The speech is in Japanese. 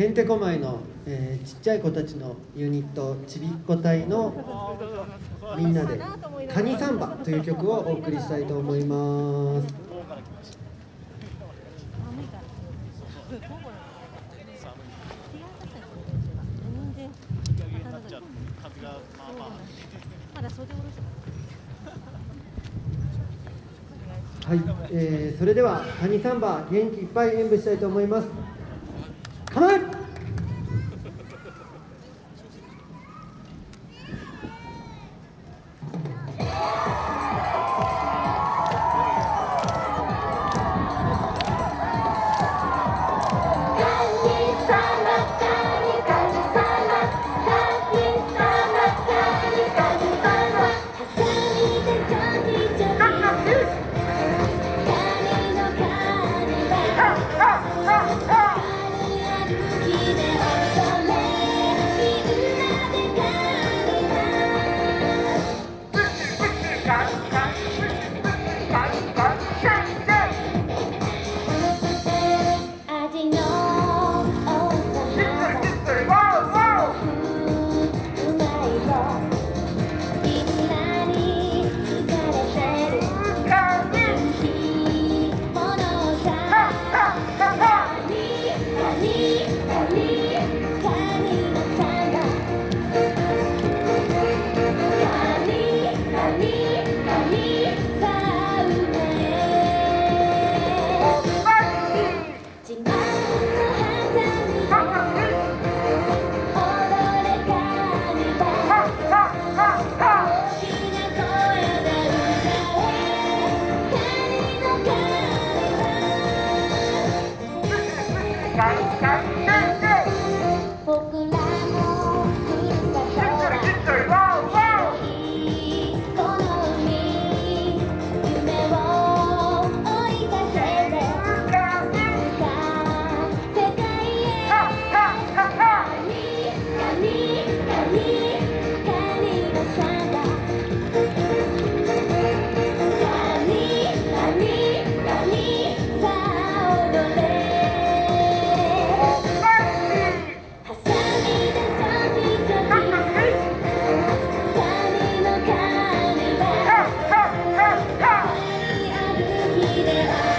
へんてこまいの、えーちっちゃい子たちのユニットちびっこ隊のみんなで「カニサンバ」という曲をお送りしたいと思います。はい、えーそれでは「カニサンバ」元気いっぱい演舞したいと思います。構え Thank you. Vai, vai, vai. Yeah.